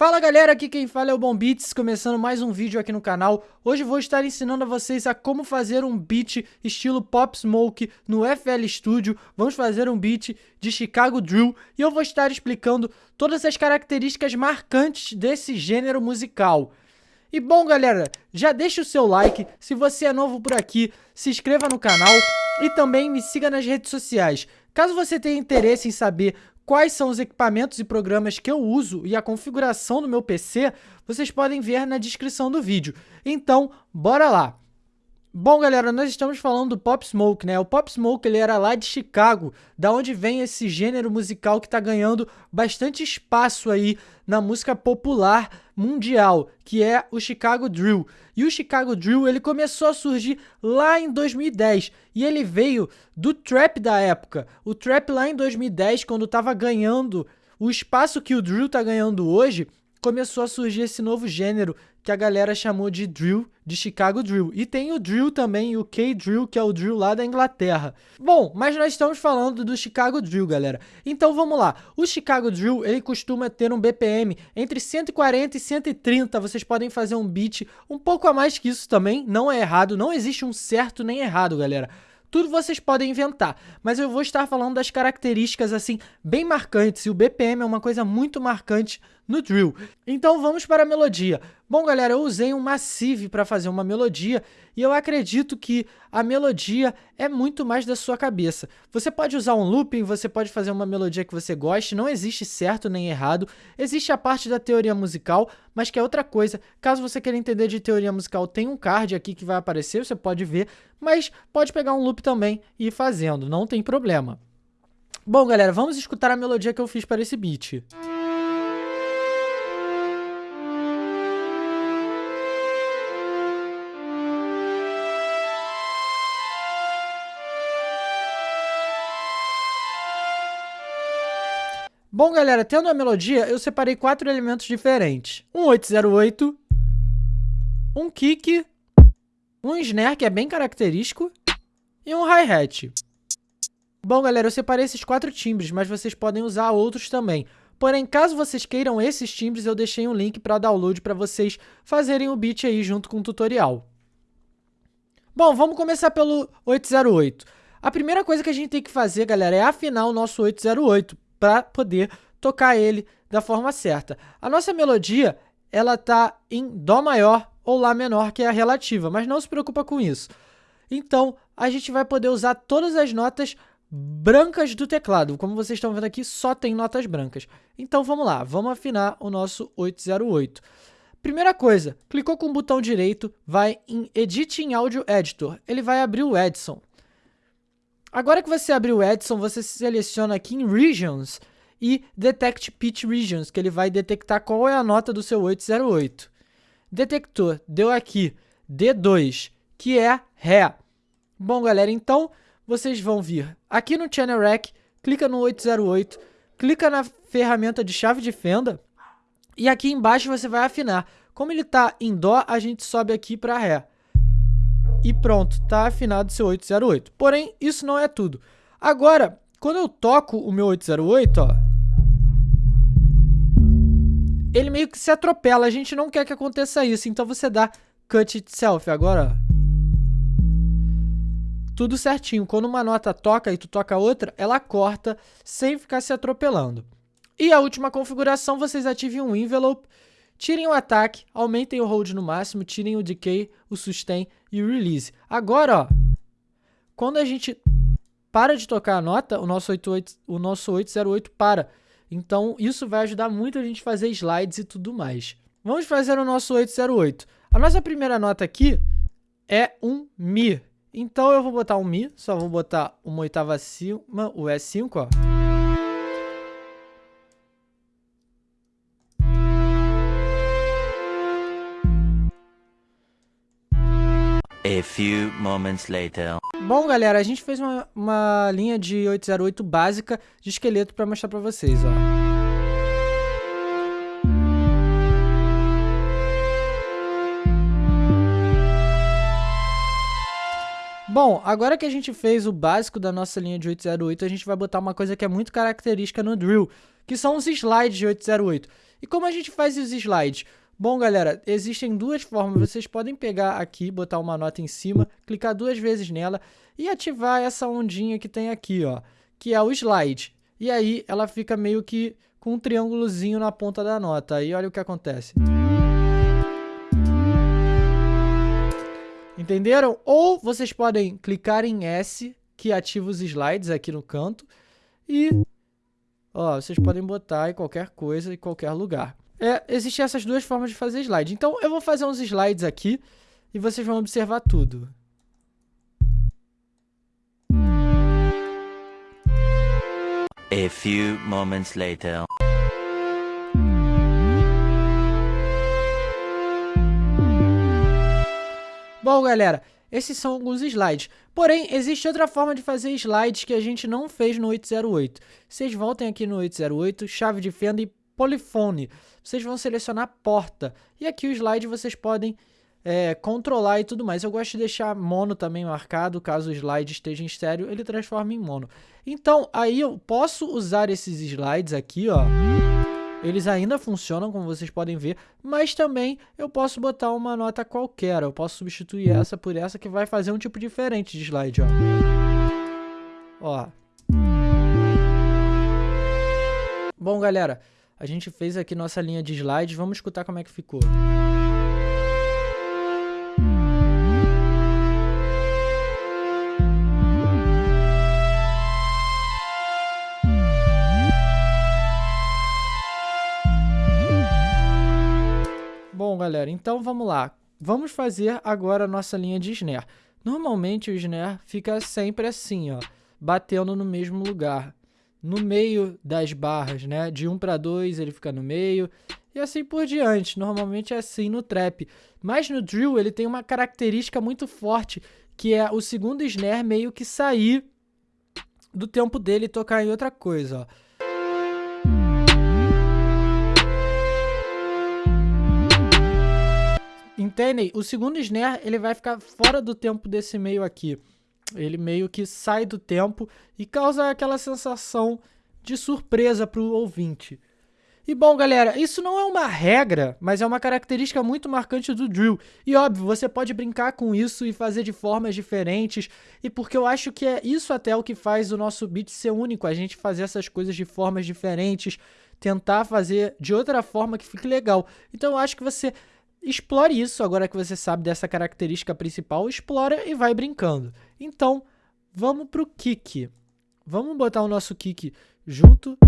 Fala galera, aqui quem fala é o Bom Beats, começando mais um vídeo aqui no canal. Hoje vou estar ensinando a vocês a como fazer um beat estilo Pop Smoke no FL Studio. Vamos fazer um beat de Chicago Drill e eu vou estar explicando todas as características marcantes desse gênero musical. E bom galera, já deixa o seu like, se você é novo por aqui, se inscreva no canal e também me siga nas redes sociais. Caso você tenha interesse em saber quais são os equipamentos e programas que eu uso e a configuração do meu PC, vocês podem ver na descrição do vídeo. Então, bora lá! Bom, galera, nós estamos falando do Pop Smoke, né? O Pop Smoke, ele era lá de Chicago, da onde vem esse gênero musical que tá ganhando bastante espaço aí na música popular mundial, que é o Chicago Drill. E o Chicago Drill, ele começou a surgir lá em 2010, e ele veio do trap da época. O trap lá em 2010, quando tava ganhando o espaço que o drill tá ganhando hoje, começou a surgir esse novo gênero que a galera chamou de drill, de Chicago Drill. E tem o drill também, o K-Drill, que é o drill lá da Inglaterra. Bom, mas nós estamos falando do Chicago Drill, galera. Então vamos lá. O Chicago Drill, ele costuma ter um BPM entre 140 e 130. Vocês podem fazer um beat um pouco a mais que isso também, não é errado, não existe um certo nem errado, galera. Tudo vocês podem inventar, mas eu vou estar falando das características assim bem marcantes e o BPM é uma coisa muito marcante no drill. Então vamos para a melodia. Bom galera, eu usei um Massive para fazer uma melodia e eu acredito que a melodia é muito mais da sua cabeça. Você pode usar um looping, você pode fazer uma melodia que você goste, não existe certo nem errado. Existe a parte da teoria musical, mas que é outra coisa. Caso você queira entender de teoria musical, tem um card aqui que vai aparecer, você pode ver, mas pode pegar um loop também e ir fazendo, não tem problema. Bom galera, vamos escutar a melodia que eu fiz para esse beat. Música Bom, galera, tendo a melodia, eu separei quatro elementos diferentes. Um 808, um kick, um snare, que é bem característico, e um hi-hat. Bom, galera, eu separei esses quatro timbres, mas vocês podem usar outros também. Porém, caso vocês queiram esses timbres, eu deixei um link para download para vocês fazerem o beat aí junto com o tutorial. Bom, vamos começar pelo 808. A primeira coisa que a gente tem que fazer, galera, é afinar o nosso 808 para poder tocar ele da forma certa. A nossa melodia, ela tá em dó maior ou lá menor, que é a relativa, mas não se preocupa com isso. Então, a gente vai poder usar todas as notas brancas do teclado. Como vocês estão vendo aqui, só tem notas brancas. Então, vamos lá, vamos afinar o nosso 808. Primeira coisa, clicou com o botão direito, vai em Edit em Audio Editor. Ele vai abrir o Edson. Agora que você abrir o Edson, você seleciona aqui em Regions e Detect Pitch Regions, que ele vai detectar qual é a nota do seu 808. Detector, deu aqui D2, que é Ré. Bom, galera, então vocês vão vir aqui no Channel Rack, clica no 808, clica na ferramenta de chave de fenda e aqui embaixo você vai afinar. Como ele está em Dó, a gente sobe aqui para Ré e pronto, tá afinado seu 808. Porém, isso não é tudo. Agora, quando eu toco o meu 808, ó, ele meio que se atropela. A gente não quer que aconteça isso, então você dá cut itself. Agora, ó, tudo certinho. Quando uma nota toca e tu toca outra, ela corta sem ficar se atropelando. E a última configuração, vocês ativem um envelope Tirem o ataque, aumentem o hold no máximo, tirem o decay, o sustain e o release. Agora, ó, quando a gente para de tocar a nota, o nosso, 88, o nosso 808 para. Então, isso vai ajudar muito a gente fazer slides e tudo mais. Vamos fazer o nosso 808. A nossa primeira nota aqui é um Mi. Então, eu vou botar um Mi, só vou botar uma oitava acima, o E5, ó. A few moments later. Bom, galera, a gente fez uma, uma linha de 808 básica de esqueleto para mostrar para vocês, ó. Bom, agora que a gente fez o básico da nossa linha de 808, a gente vai botar uma coisa que é muito característica no drill, que são os slides de 808. E como a gente faz os slides? Bom, galera, existem duas formas. Vocês podem pegar aqui, botar uma nota em cima, clicar duas vezes nela e ativar essa ondinha que tem aqui, ó, que é o slide. E aí ela fica meio que com um triângulozinho na ponta da nota. Aí olha o que acontece. Entenderam? Ou vocês podem clicar em S, que ativa os slides aqui no canto, e ó, vocês podem botar em qualquer coisa, em qualquer lugar. É, existem essas duas formas de fazer slide. Então, eu vou fazer uns slides aqui e vocês vão observar tudo. A few moments later. Bom, galera, esses são alguns slides. Porém, existe outra forma de fazer slides que a gente não fez no 808. Vocês voltem aqui no 808, chave de fenda e polifone. Vocês vão selecionar porta. E aqui o slide vocês podem é, controlar e tudo mais. Eu gosto de deixar mono também marcado, caso o slide esteja em estéreo, ele transforma em mono. Então, aí eu posso usar esses slides aqui, ó. Eles ainda funcionam, como vocês podem ver, mas também eu posso botar uma nota qualquer. Eu posso substituir essa por essa que vai fazer um tipo diferente de slide, ó. Ó. Bom, galera, a gente fez aqui nossa linha de slides, vamos escutar como é que ficou. Bom, galera, então vamos lá. Vamos fazer agora a nossa linha de snare. Normalmente o snare fica sempre assim, ó, batendo no mesmo lugar no meio das barras, né? De 1 para 2 ele fica no meio e assim por diante. Normalmente é assim no trap. Mas no drill ele tem uma característica muito forte, que é o segundo snare meio que sair do tempo dele e tocar em outra coisa, ó. Entendem? O segundo snare ele vai ficar fora do tempo desse meio aqui. Ele meio que sai do tempo e causa aquela sensação de surpresa para o ouvinte. E bom, galera, isso não é uma regra, mas é uma característica muito marcante do drill. E óbvio, você pode brincar com isso e fazer de formas diferentes, e porque eu acho que é isso até o que faz o nosso beat ser único, a gente fazer essas coisas de formas diferentes, tentar fazer de outra forma que fique legal. Então eu acho que você Explore isso, agora que você sabe dessa característica principal, explora e vai brincando. Então, vamos para o kick. Vamos botar o nosso kick junto.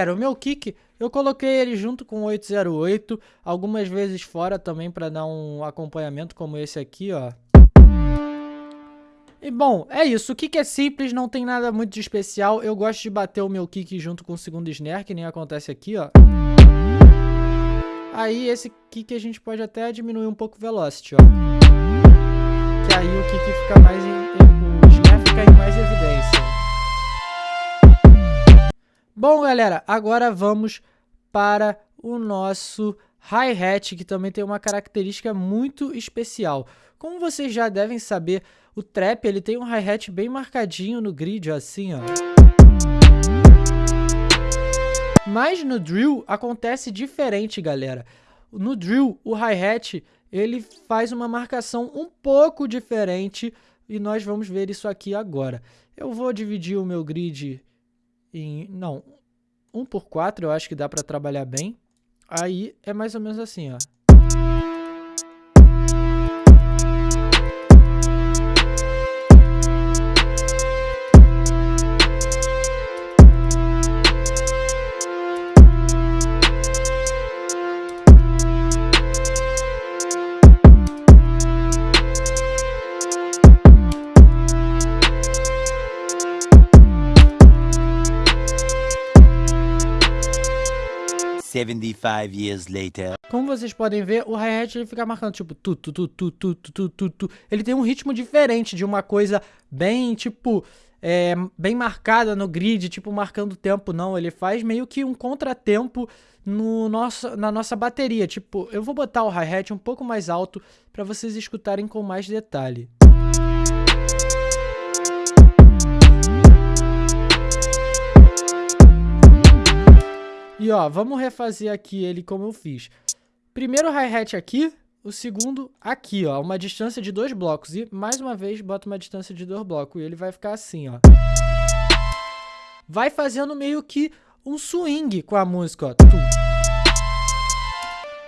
Galera, o meu kick eu coloquei ele junto com o 808, algumas vezes fora também para dar um acompanhamento como esse aqui, ó. E bom, é isso. O kick é simples, não tem nada muito de especial. Eu gosto de bater o meu kick junto com o segundo snare, que nem acontece aqui, ó. Aí esse kick a gente pode até diminuir um pouco o velocity, ó. Que aí o kick fica mais em, o snare fica em mais evidência. Bom, galera, agora vamos para o nosso hi-hat, que também tem uma característica muito especial. Como vocês já devem saber, o trap ele tem um hi-hat bem marcadinho no grid, assim, ó. Mas no drill acontece diferente, galera. No drill, o hi-hat ele faz uma marcação um pouco diferente e nós vamos ver isso aqui agora. Eu vou dividir o meu grid em... não, 1 por 4 eu acho que dá para trabalhar bem. Aí é mais ou menos assim, ó. 75 years later. Como vocês podem ver, o hi-hat ele fica marcando tipo tu tu tu tu tu tu tu tu. Ele tem um ritmo diferente de uma coisa bem tipo é, bem marcada no grid, tipo marcando tempo, não. Ele faz meio que um contratempo no nosso, na nossa bateria. Tipo, eu vou botar o hi-hat um pouco mais alto para vocês escutarem com mais detalhe. Ó, vamos refazer aqui ele como eu fiz. Primeiro hi-hat aqui, o segundo aqui, ó, uma distância de dois blocos. E, mais uma vez, bota uma distância de dois blocos. E ele vai ficar assim, ó. Vai fazendo meio que um swing com a música, ó.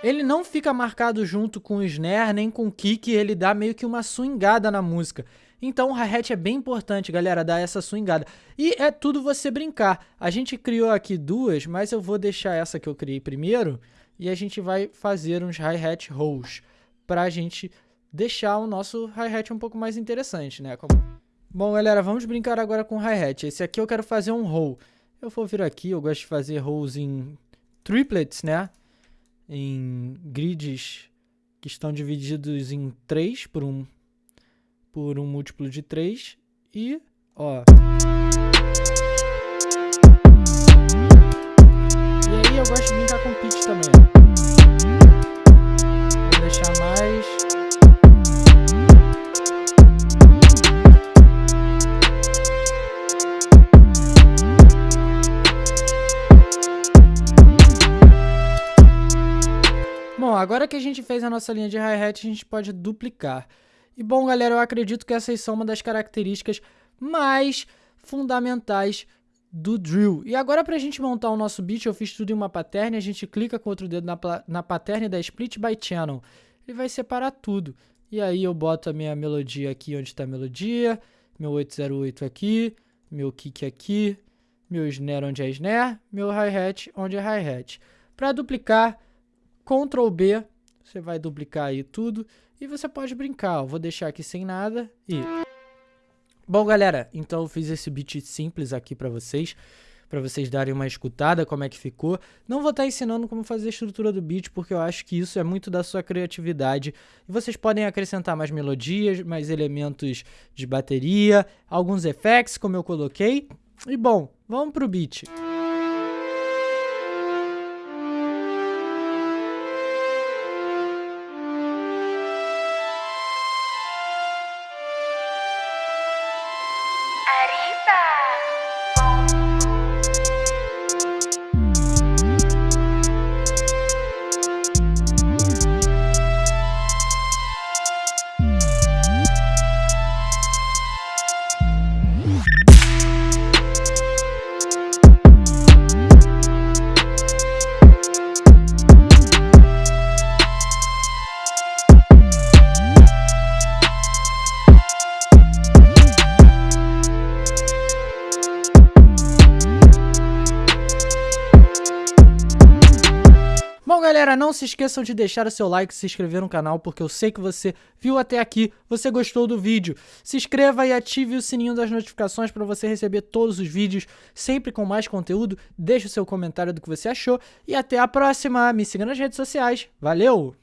Ele não fica marcado junto com o snare, nem com o kick, ele dá meio que uma swingada na música. Então o hi-hat é bem importante, galera, dar essa swingada. E é tudo você brincar. A gente criou aqui duas, mas eu vou deixar essa que eu criei primeiro e a gente vai fazer uns hi-hat rolls para a gente deixar o nosso hi-hat um pouco mais interessante, né? Como... Bom, galera, vamos brincar agora com hi-hat. Esse aqui eu quero fazer um roll. Eu vou vir aqui, eu gosto de fazer rolls em triplets, né? Em grids que estão divididos em 3 por um, por um múltiplo de 3. E, ó... E aí eu gosto de brincar agora que a gente fez a nossa linha de hi-hat, a gente pode duplicar. E bom, galera, eu acredito que essas são uma das características mais fundamentais do drill. E agora para a gente montar o nosso beat, eu fiz tudo em uma pattern, a gente clica com outro dedo na, na pattern da Split by Channel. Ele vai separar tudo. E aí eu boto a minha melodia aqui onde está a melodia, meu 808 aqui, meu kick aqui, meu snare onde é snare, meu hi-hat onde é hi-hat. Para duplicar, Ctrl B, você vai duplicar aí tudo e você pode brincar. Eu vou deixar aqui sem nada e... Bom, galera, então eu fiz esse beat simples aqui para vocês, para vocês darem uma escutada como é que ficou. Não vou estar tá ensinando como fazer a estrutura do beat, porque eu acho que isso é muito da sua criatividade. E vocês podem acrescentar mais melodias, mais elementos de bateria, alguns effects, como eu coloquei. E bom, vamos pro beat. Galera, não se esqueçam de deixar o seu like se inscrever no canal, porque eu sei que você viu até aqui, você gostou do vídeo. Se inscreva e ative o sininho das notificações para você receber todos os vídeos, sempre com mais conteúdo. Deixe o seu comentário do que você achou e até a próxima. Me siga nas redes sociais. Valeu!